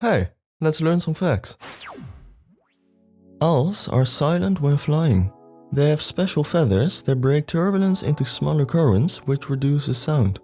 Hey, let's learn some facts. Owls are silent when flying. They have special feathers that break turbulence into smaller currents which reduces sound.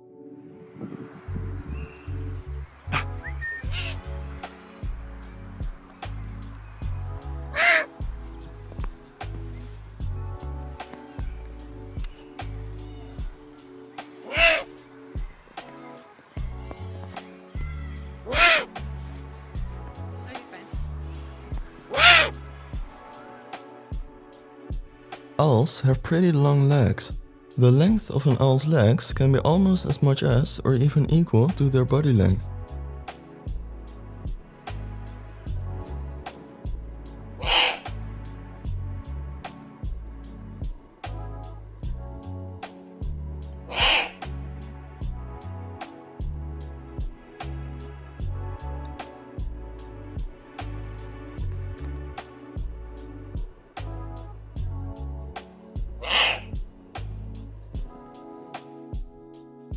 Owls have pretty long legs. The length of an owl's legs can be almost as much as or even equal to their body length.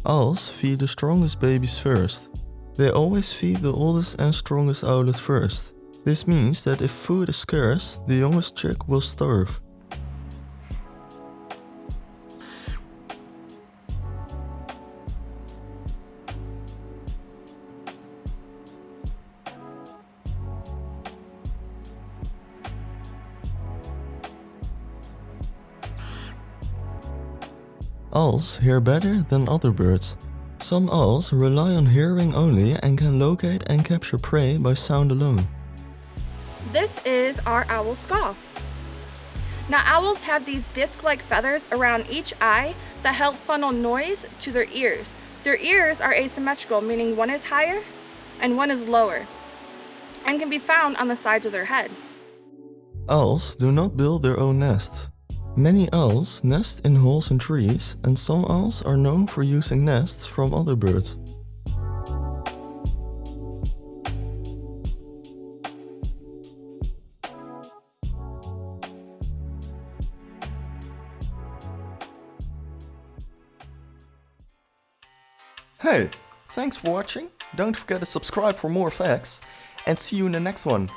Owls feed the strongest babies first. They always feed the oldest and strongest owlet first. This means that if food is scarce, the youngest chick will starve. Owls hear better than other birds. Some owls rely on hearing only and can locate and capture prey by sound alone. This is our owl skull. Now owls have these disc-like feathers around each eye that help funnel noise to their ears. Their ears are asymmetrical, meaning one is higher and one is lower, and can be found on the sides of their head. Owls do not build their own nests. Many owls nest in holes in trees and some owls are known for using nests from other birds. Hey, thanks for watching, don't forget to subscribe for more facts and see you in the next one.